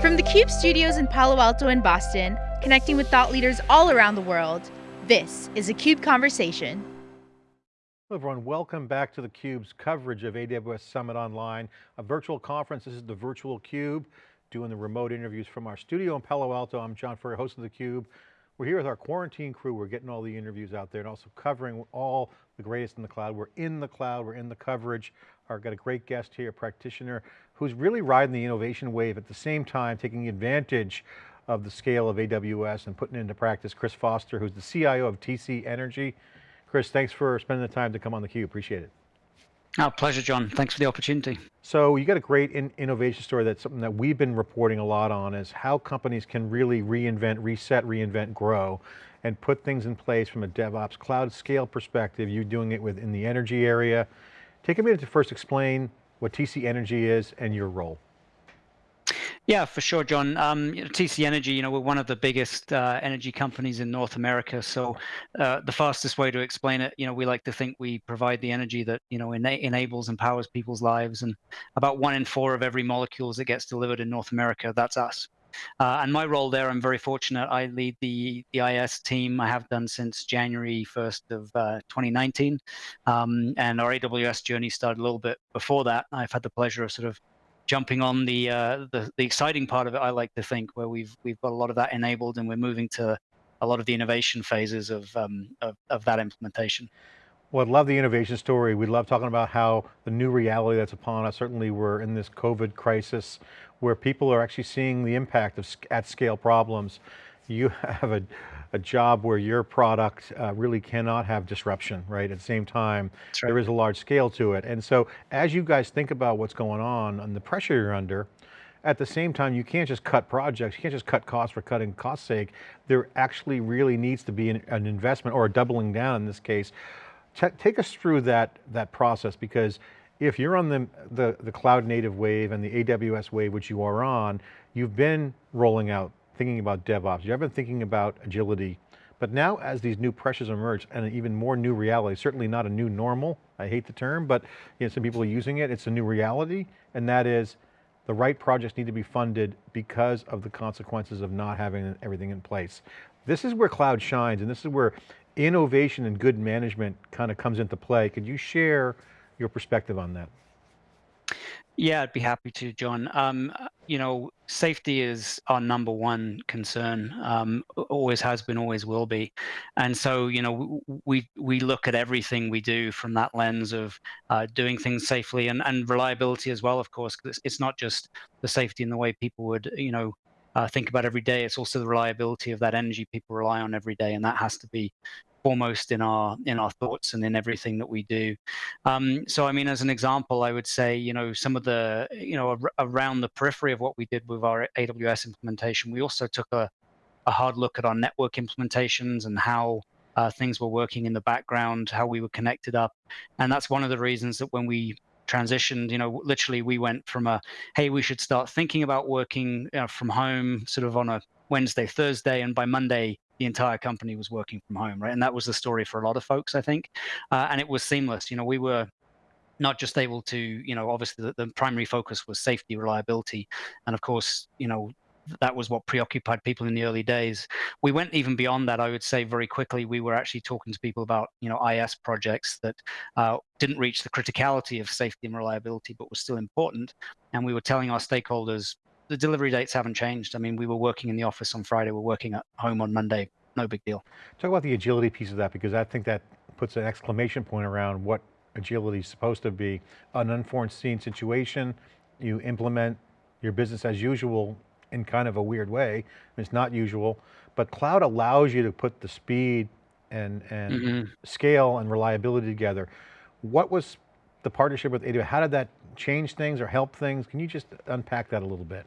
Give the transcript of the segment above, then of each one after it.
From the CUBE studios in Palo Alto and Boston, connecting with thought leaders all around the world, this is a CUBE Conversation. Hello everyone, welcome back to theCUBE's coverage of AWS Summit Online, a virtual conference. This is the virtual CUBE, doing the remote interviews from our studio in Palo Alto. I'm John Furrier, host of theCUBE. We're here with our quarantine crew. We're getting all the interviews out there and also covering all the greatest in the cloud. We're in the cloud, we're in the coverage. I've got a great guest here, a practitioner who's really riding the innovation wave at the same time, taking advantage of the scale of AWS and putting it into practice. Chris Foster, who's the CIO of TC Energy. Chris, thanks for spending the time to come on theCUBE, appreciate it. Oh, pleasure, John. Thanks for the opportunity. So you got a great in innovation story that's something that we've been reporting a lot on is how companies can really reinvent, reset, reinvent, grow, and put things in place from a DevOps cloud scale perspective. You're doing it within the energy area. Take a minute to first explain what TC Energy is and your role. Yeah, for sure, John. Um, you know, TC Energy, you know, we're one of the biggest uh, energy companies in North America. So uh, the fastest way to explain it, you know, we like to think we provide the energy that, you know, ena enables and powers people's lives. And about one in four of every molecules that gets delivered in North America, that's us. Uh, and my role there, I'm very fortunate. I lead the, the IS team. I have done since January 1st of uh, 2019. Um, and our AWS journey started a little bit before that. I've had the pleasure of sort of jumping on the, uh, the, the exciting part of it. I like to think where we've we've got a lot of that enabled, and we're moving to a lot of the innovation phases of um, of, of that implementation. Well, I love the innovation story. We love talking about how the new reality that's upon us, certainly we're in this COVID crisis where people are actually seeing the impact of at scale problems. You have a, a job where your product uh, really cannot have disruption, right? At the same time, right. there is a large scale to it. And so as you guys think about what's going on and the pressure you're under, at the same time, you can't just cut projects, you can't just cut costs for cutting cost sake. There actually really needs to be an, an investment or a doubling down in this case. Take us through that, that process because if you're on the, the, the cloud native wave and the AWS wave, which you are on, you've been rolling out thinking about DevOps, you have been thinking about agility, but now as these new pressures emerge and an even more new reality, certainly not a new normal, I hate the term, but you know, some people are using it, it's a new reality, and that is the right projects need to be funded because of the consequences of not having everything in place. This is where cloud shines and this is where innovation and good management kind of comes into play. Could you share your perspective on that? Yeah, I'd be happy to, John. Um, you know, safety is our number one concern. Um, always has been, always will be, and so you know, we we look at everything we do from that lens of uh, doing things safely and and reliability as well. Of course, it's, it's not just the safety in the way people would you know uh, think about every day. It's also the reliability of that energy people rely on every day, and that has to be foremost in our in our thoughts and in everything that we do. Um, so, I mean, as an example, I would say, you know, some of the, you know, ar around the periphery of what we did with our AWS implementation, we also took a, a hard look at our network implementations and how uh, things were working in the background, how we were connected up, and that's one of the reasons that when we transitioned you know literally we went from a hey we should start thinking about working you know, from home sort of on a wednesday thursday and by monday the entire company was working from home, right? And that was the story for a lot of folks, I think. Uh, and it was seamless. You know, we were not just able to, you know, obviously the, the primary focus was safety, reliability, and of course, you know, that was what preoccupied people in the early days. We went even beyond that. I would say very quickly, we were actually talking to people about, you know, IS projects that uh, didn't reach the criticality of safety and reliability, but were still important. And we were telling our stakeholders, the delivery dates haven't changed. I mean, we were working in the office on Friday, we're working at home on Monday, no big deal. Talk about the agility piece of that, because I think that puts an exclamation point around what agility is supposed to be. An unforeseen situation, you implement your business as usual in kind of a weird way. It's not usual, but cloud allows you to put the speed and, and mm -hmm. scale and reliability together. What was the partnership with AWS? How did that change things or help things? Can you just unpack that a little bit?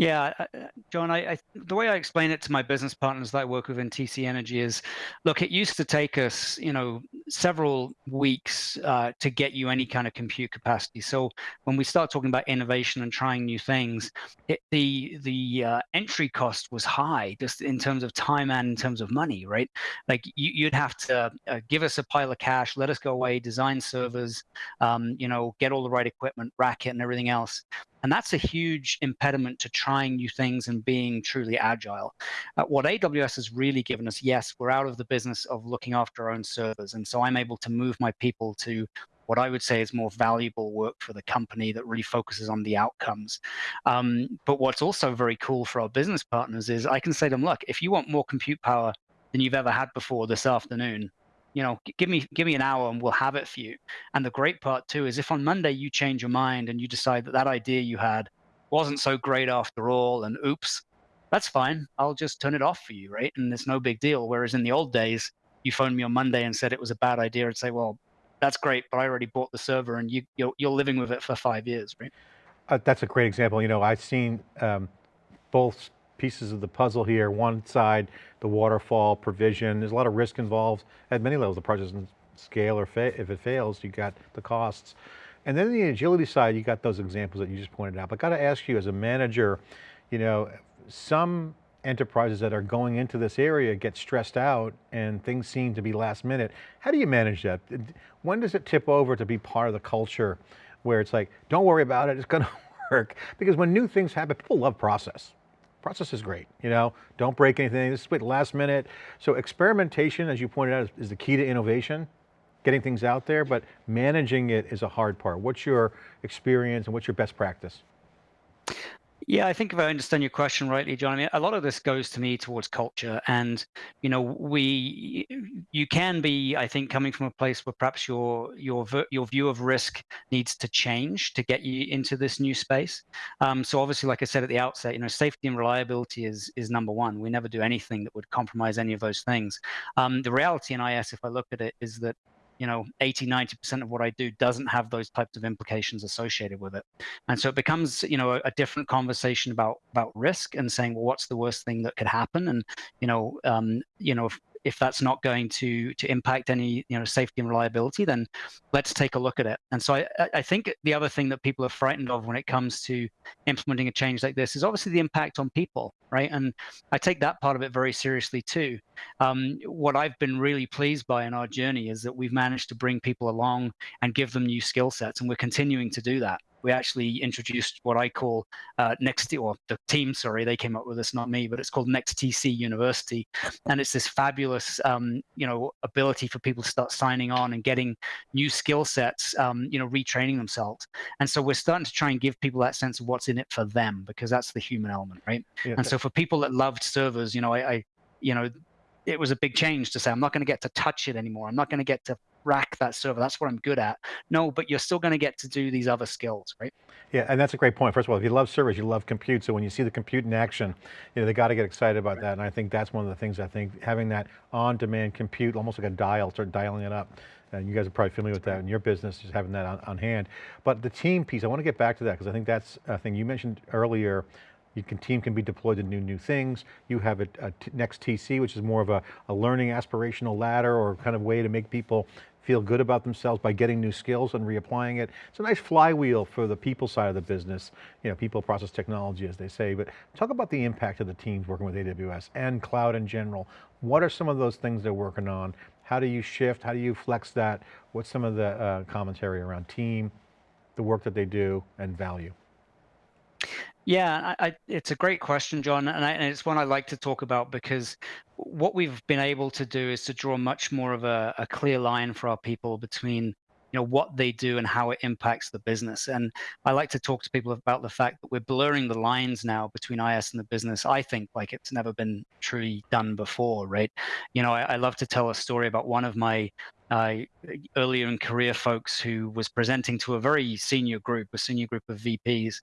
Yeah, uh, uh, John, I, I, the way I explain it to my business partners that I work with in TC Energy is, look, it used to take us, you know, several weeks uh, to get you any kind of compute capacity. So when we start talking about innovation and trying new things, it, the the uh, entry cost was high, just in terms of time and in terms of money, right? Like you, would have to uh, give us a pile of cash, let us go away, design servers, um, you know, get all the right equipment, rack it, and everything else. And that's a huge impediment to trying new things and being truly agile. Uh, what AWS has really given us, yes, we're out of the business of looking after our own servers. And so I'm able to move my people to what I would say is more valuable work for the company that really focuses on the outcomes. Um, but what's also very cool for our business partners is I can say to them, look, if you want more compute power than you've ever had before this afternoon, you know, give me give me an hour and we'll have it for you. And the great part too is if on Monday you change your mind and you decide that that idea you had wasn't so great after all, and oops, that's fine. I'll just turn it off for you, right? And it's no big deal. Whereas in the old days, you phoned me on Monday and said it was a bad idea, I'd say, well, that's great, but I already bought the server and you, you're, you're living with it for five years, right? Uh, that's a great example. You know, I've seen um, both pieces of the puzzle here. One side, the waterfall provision, there's a lot of risk involved at many levels. The project doesn't scale or if it fails, you got the costs. And then the agility side, you got those examples that you just pointed out. But I got to ask you as a manager, you know, some enterprises that are going into this area get stressed out and things seem to be last minute. How do you manage that? When does it tip over to be part of the culture where it's like, don't worry about it, it's going to work? Because when new things happen, people love process. Process is great, you know, don't break anything, this is last minute. So experimentation, as you pointed out, is the key to innovation, getting things out there, but managing it is a hard part. What's your experience and what's your best practice? Yeah, I think if I understand your question rightly, John, I mean, a lot of this goes to me towards culture. And, you know, we, you can be, I think, coming from a place where perhaps your, your, your view of risk needs to change to get you into this new space. Um, so obviously, like I said at the outset, you know, safety and reliability is, is number one. We never do anything that would compromise any of those things. Um, the reality in IS, if I look at it, is that you know 80 90% of what i do doesn't have those types of implications associated with it. And so it becomes you know a, a different conversation about about risk and saying well what's the worst thing that could happen? And you know um, you know if, if that's not going to to impact any you know safety and reliability, then let's take a look at it. And so I, I think the other thing that people are frightened of when it comes to implementing a change like this is obviously the impact on people, right? And I take that part of it very seriously too. Um, what I've been really pleased by in our journey is that we've managed to bring people along and give them new skill sets, and we're continuing to do that we actually introduced what I call uh, Next, or the team, sorry, they came up with this, not me, but it's called Next TC University. And it's this fabulous, um, you know, ability for people to start signing on and getting new skill sets, um, you know, retraining themselves. And so we're starting to try and give people that sense of what's in it for them, because that's the human element, right? Yeah. And so for people that loved servers, you know, I, I you know, it was a big change to say, I'm not going to get to touch it anymore. I'm not going to get to rack that server. That's what I'm good at. No, but you're still going to get to do these other skills, right? Yeah, and that's a great point. First of all, if you love servers, you love compute. So when you see the compute in action, you know, they got to get excited about right. that. And I think that's one of the things I think having that on-demand compute, almost like a dial, start dialing it up. And you guys are probably familiar with that in your business, just having that on, on hand. But the team piece, I want to get back to that because I think that's a thing you mentioned earlier, you can, team can be deployed to new new things. You have a, a next TC, which is more of a, a learning aspirational ladder or kind of way to make people feel good about themselves by getting new skills and reapplying it. It's a nice flywheel for the people side of the business, you know, people process technology as they say, but talk about the impact of the teams working with AWS and cloud in general. What are some of those things they're working on? How do you shift? How do you flex that? What's some of the uh, commentary around team, the work that they do and value? Yeah, I, I, it's a great question, John, and, I, and, it's one I like to talk about because what we've been able to do is to draw much more of a, a clear line for our people between you know what they do and how it impacts the business. And i like to talk to people about the fact that we're blurring the lines now between is and the business. I think like it's never been truly done before right? You know I, I love to tell a story about one of my uh, earlier in career folks who was presenting to a very senior group, a senior group of VPs,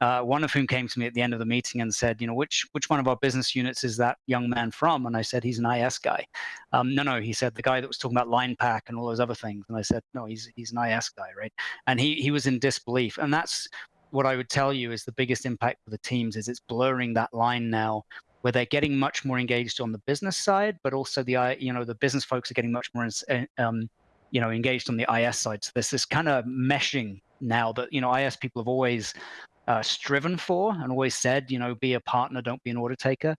uh, one of whom came to me at the end of the meeting and said, you know, which which one of our business units is that young man from? And I said, he's an IS guy. Um, no, no, he said the guy that was talking about line pack and all those other things. And I said, no, he's he's an IS guy, right? And he he was in disbelief. And that's what I would tell you is the biggest impact for the teams is it's blurring that line now where they're getting much more engaged on the business side, but also the you know the business folks are getting much more eh, um, you know engaged on the IS side. So there's this kind of meshing now that you know IS people have always uh, striven for and always said, you know, be a partner, don't be an order taker.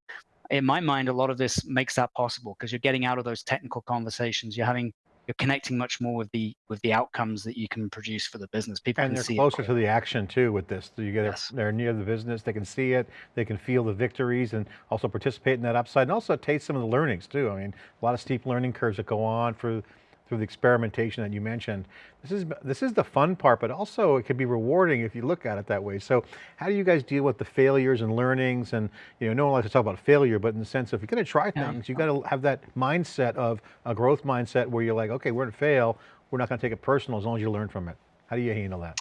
In my mind, a lot of this makes that possible because you're getting out of those technical conversations. You're having you're connecting much more with the with the outcomes that you can produce for the business. People and can they're see closer it. to the action too with this. You get yes. they're near the business, they can see it, they can feel the victories and also participate in that upside and also taste some of the learnings too. I mean, a lot of steep learning curves that go on for through the experimentation that you mentioned. This is, this is the fun part, but also it can be rewarding if you look at it that way. So how do you guys deal with the failures and learnings? And you know, no one likes to talk about failure, but in the sense of if you're going to try things, you've got to have that mindset of a growth mindset where you're like, okay, we're going to fail. We're not going to take it personal as long as you learn from it. How do you handle that?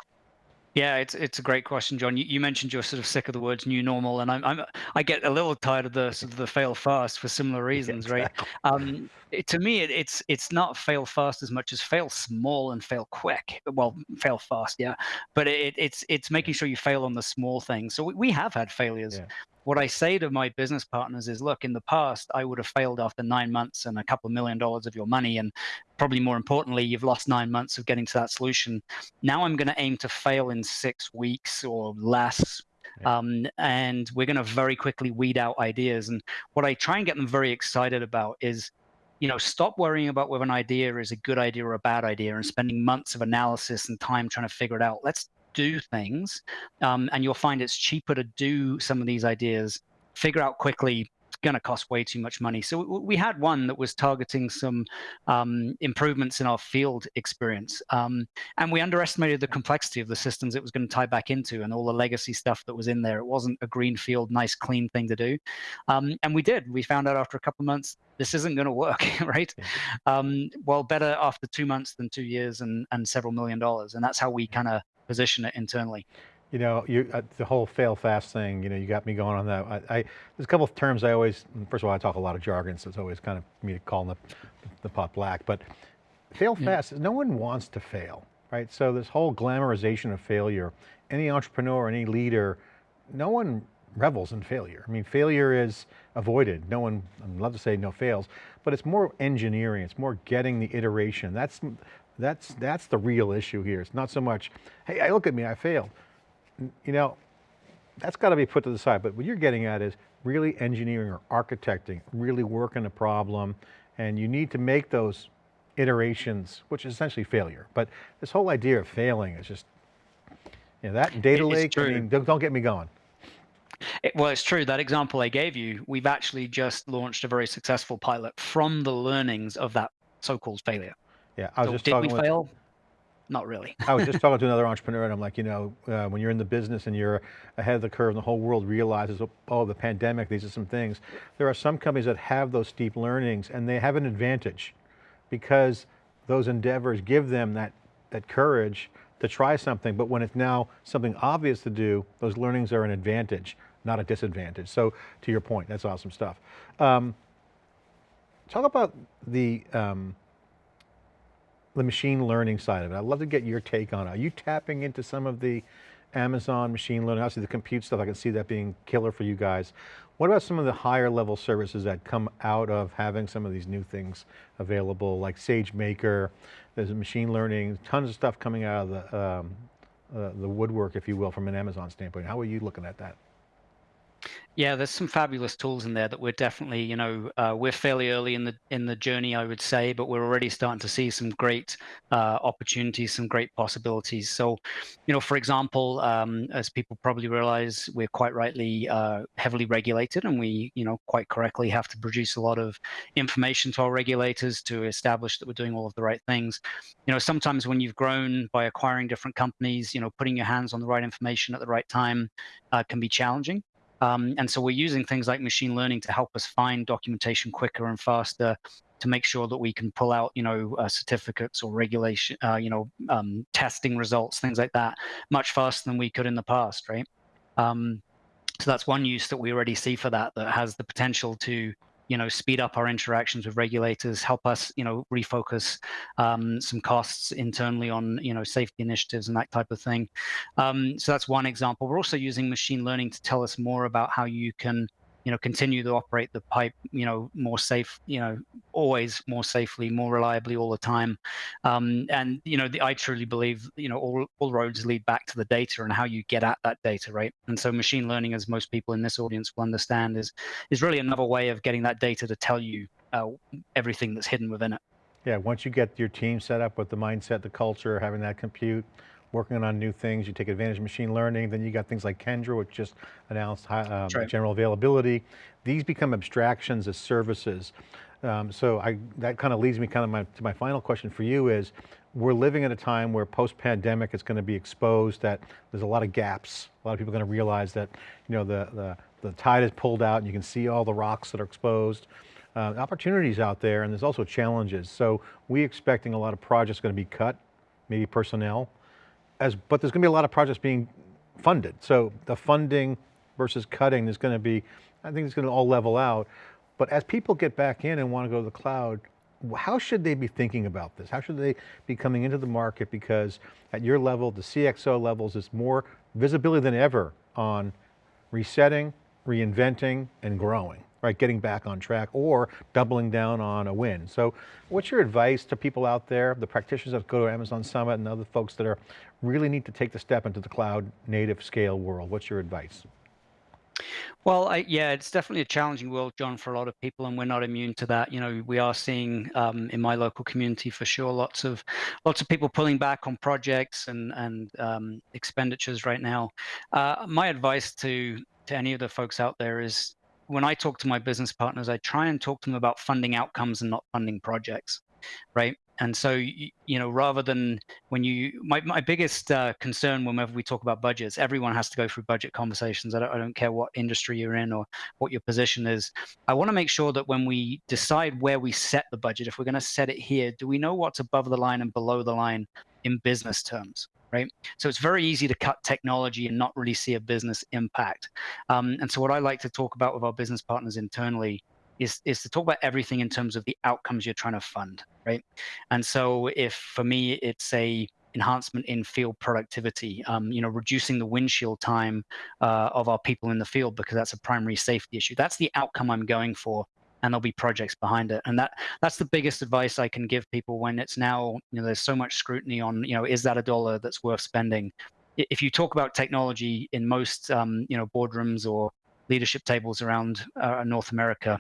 Yeah, it's it's a great question, John. You, you, mentioned you're sort of sick of the words "new normal," and I'm, I'm I get a little tired of the sort of the fail fast for similar reasons, right? Um, it, to me, it, it's it's not fail fast as much as fail small and fail quick. Well, fail fast, yeah, but it, it's it's making sure you fail on the small things. So we, we have had failures. Yeah what I say to my business partners is, look, in the past, I would have failed after nine months and a couple million dollars of your money. And probably more importantly, you've lost nine months of getting to that solution. Now I'm going to aim to fail in six weeks or less. Um, and we're going to very quickly weed out ideas. And what I try and get them very excited about is, you know, stop worrying about whether an idea is a good idea or a bad idea and spending months of analysis and time trying to figure it out. Let's do things. Um, and you'll find it's cheaper to do some of these ideas, figure out quickly, it's going to cost way too much money. So we had one that was targeting some um, improvements in our field experience. Um, and we underestimated the complexity of the systems it was going to tie back into and all the legacy stuff that was in there. It wasn't a greenfield, nice, clean thing to do. Um, and we did. We found out after a couple of months, this isn't going to work, right? Um, well, better after two months than two years and, and several million dollars. And that's how we kind of position it internally. You know, you, uh, the whole fail fast thing, you know, you got me going on that. I, I, there's a couple of terms I always, first of all, I talk a lot of jargon, so it's always kind of me calling the, the pot black, but fail fast, no one wants to fail, right? So this whole glamorization of failure, any entrepreneur, any leader, no one revels in failure. I mean, failure is avoided. No one, I'd love to say no fails, but it's more engineering. It's more getting the iteration. That's, that's, that's the real issue here. It's not so much, hey, I look at me, I failed. You know, that's got to be put to the side. But what you're getting at is really engineering or architecting, really working a problem. And you need to make those iterations, which is essentially failure. But this whole idea of failing is just, you know, that data it's lake, true. I mean, don't, don't get me going. It, well, it's true. That example I gave you, we've actually just launched a very successful pilot from the learnings of that so-called failure. Yeah, I was so just did talking we with, fail? Not really. I was just talking to another entrepreneur and I'm like, you know, uh, when you're in the business and you're ahead of the curve and the whole world realizes, oh, the pandemic, these are some things. There are some companies that have those steep learnings and they have an advantage because those endeavors give them that, that courage to try something, but when it's now something obvious to do, those learnings are an advantage, not a disadvantage. So to your point, that's awesome stuff. Um, talk about the, um, the machine learning side of it. I'd love to get your take on it. Are you tapping into some of the Amazon machine learning, obviously the compute stuff, I can see that being killer for you guys. What about some of the higher level services that come out of having some of these new things available, like SageMaker, there's machine learning, tons of stuff coming out of the, um, uh, the woodwork, if you will, from an Amazon standpoint. How are you looking at that? Yeah, there's some fabulous tools in there that we're definitely, you know, uh, we're fairly early in the in the journey, I would say, but we're already starting to see some great uh, opportunities, some great possibilities. So, you know, for example, um, as people probably realize, we're quite rightly uh, heavily regulated, and we, you know, quite correctly have to produce a lot of information to our regulators to establish that we're doing all of the right things. You know, sometimes when you've grown by acquiring different companies, you know, putting your hands on the right information at the right time uh, can be challenging. Um, and so we're using things like machine learning to help us find documentation quicker and faster to make sure that we can pull out, you know, uh, certificates or regulation, uh, you know, um, testing results, things like that, much faster than we could in the past, right? Um, so that's one use that we already see for that that has the potential to you know, speed up our interactions with regulators, help us, you know, refocus um, some costs internally on, you know, safety initiatives and that type of thing. Um, so that's one example. We're also using machine learning to tell us more about how you can you know continue to operate the pipe you know more safe you know always more safely more reliably all the time um, and you know the, i truly believe you know all, all roads lead back to the data and how you get at that data right and so machine learning as most people in this audience will understand is is really another way of getting that data to tell you uh, everything that's hidden within it Yeah, once you get your team set up with the mindset, the culture, having that compute, working on new things, you take advantage of machine learning, then you got things like Kendra, which just announced um, right. general availability. These become abstractions as services. Um, so I, that kind of leads me kind of my, to my final question for you is, we're living at a time where post-pandemic it's going to be exposed that there's a lot of gaps. A lot of people are going to realize that you know, the, the, the tide has pulled out and you can see all the rocks that are exposed. Uh, opportunities out there and there's also challenges. So we expecting a lot of projects going to be cut, maybe personnel as, but there's going to be a lot of projects being funded. So the funding versus cutting is going to be, I think it's going to all level out. But as people get back in and want to go to the cloud, how should they be thinking about this? How should they be coming into the market? Because at your level, the CXO levels, is more visibility than ever on resetting, reinventing, and growing right, getting back on track or doubling down on a win. So what's your advice to people out there, the practitioners that go to Amazon Summit and other folks that are really need to take the step into the cloud native scale world? What's your advice? Well, I, yeah, it's definitely a challenging world, John, for a lot of people, and we're not immune to that. You know, we are seeing um, in my local community for sure lots of lots of people pulling back on projects and and um, expenditures right now. Uh, my advice to to any of the folks out there is when I talk to my business partners, I try and talk to them about funding outcomes and not funding projects, right? And so, you know, rather than when you, my, my biggest uh, concern whenever we talk about budgets, everyone has to go through budget conversations. I don't, I don't care what industry you're in or what your position is. I want to make sure that when we decide where we set the budget, if we're going to set it here, do we know what's above the line and below the line in business terms? right? So it's very easy to cut technology and not really see a business impact. Um, and so what I like to talk about with our business partners internally is, is to talk about everything in terms of the outcomes you're trying to fund, right? And so if for me, it's a enhancement in field productivity, um, you know, reducing the windshield time uh, of our people in the field because that's a primary safety issue. That's the outcome I'm going for and there'll be projects behind it. And that that's the biggest advice I can give people when it's now, you know, there's so much scrutiny on, you know, is that a dollar that's worth spending? If you talk about technology in most, um, you know, boardrooms or leadership tables around uh, North America,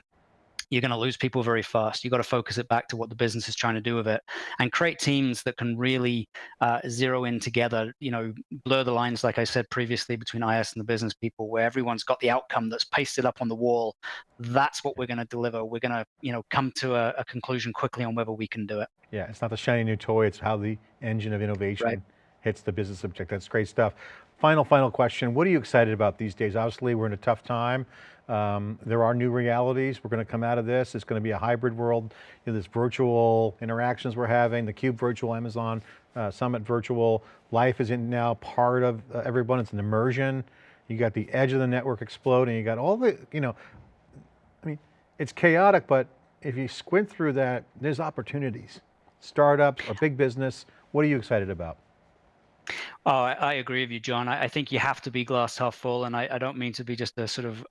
you're going to lose people very fast. You've got to focus it back to what the business is trying to do with it and create teams that can really uh, zero in together, you know, blur the lines, like I said previously, between IS and the business people, where everyone's got the outcome that's pasted up on the wall. That's what we're going to deliver. We're going to, you know, come to a, a, conclusion quickly on whether we can do it. Yeah, it's not the shiny new toy, it's how the engine of innovation right. Hits the business object. That's great stuff. Final, final question. What are you excited about these days? Obviously, we're in a tough time. Um, there are new realities. We're going to come out of this. It's going to be a hybrid world. You know, this virtual interactions we're having, the Cube virtual, Amazon uh, Summit virtual. Life is in now part of uh, everyone. It's an immersion. You got the edge of the network exploding. You got all the, you know, I mean, it's chaotic, but if you squint through that, there's opportunities. Startups or big business, what are you excited about? Oh, I, I agree with you, John. I, I, think you have to be glass half full, and I, I don't mean to be just a sort of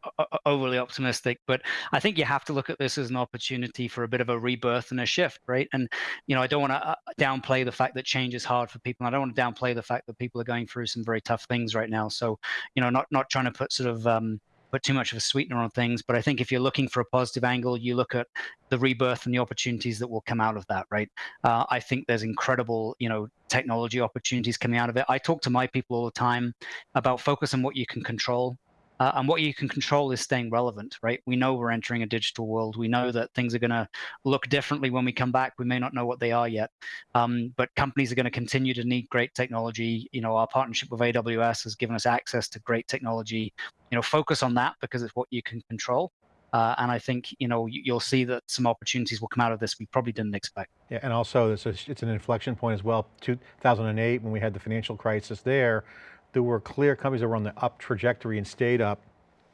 overly optimistic, but I think you have to look at this as an opportunity for a bit of a rebirth and a shift, right? And you know, I don't want to uh, downplay the fact that change is hard for people. And I don't want to downplay the fact that people are going through some very tough things right now. So, you know, not not trying to put sort of um, put too much of a sweetener on things. But I think if you're looking for a positive angle, you look at the rebirth and the opportunities that will come out of that, right? Uh, I think there's incredible, you know, technology opportunities coming out of it. I talk to my people all the time about focus on what you can control uh, and what you can control is staying relevant, right? We know we're entering a digital world. We know that things are going to look differently when we come back. We may not know what they are yet, um, but companies are going to continue to need great technology. You know, our partnership with AWS has given us access to great technology. You know, focus on that because it's what you can control. Uh, and I think you know you'll see that some opportunities will come out of this we probably didn't expect. Yeah, and also it's, a, it's an inflection point as well. 2008 when we had the financial crisis there, there were clear companies that were on the up trajectory and stayed up.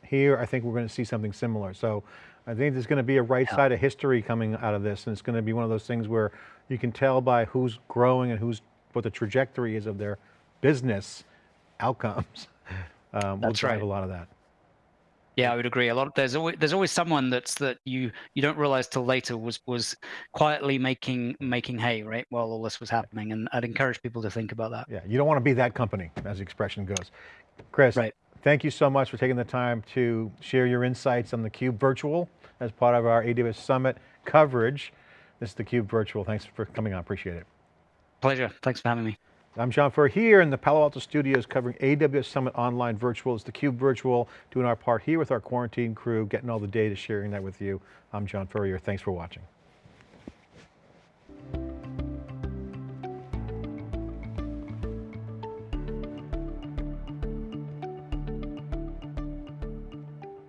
Here, I think we're going to see something similar. So I think there's going to be a right yeah. side of history coming out of this. And it's going to be one of those things where you can tell by who's growing and who's, what the trajectory is of their business outcomes. Um, will drive right. a lot of that. Yeah, I would agree. A lot. Of, there's always there's always someone that's that you you don't realize till later was was quietly making making hay right while all this was happening, and I'd encourage people to think about that. Yeah, you don't want to be that company, as the expression goes. Chris, right. Thank you so much for taking the time to share your insights on the Cube Virtual as part of our AWS Summit coverage. This is the Cube Virtual. Thanks for coming on, appreciate it. Pleasure, thanks for having me. I'm John Furrier here in the Palo Alto studios covering AWS Summit Online Virtual. It's theCUBE Virtual, doing our part here with our quarantine crew, getting all the data, sharing that with you. I'm John Furrier, thanks for watching.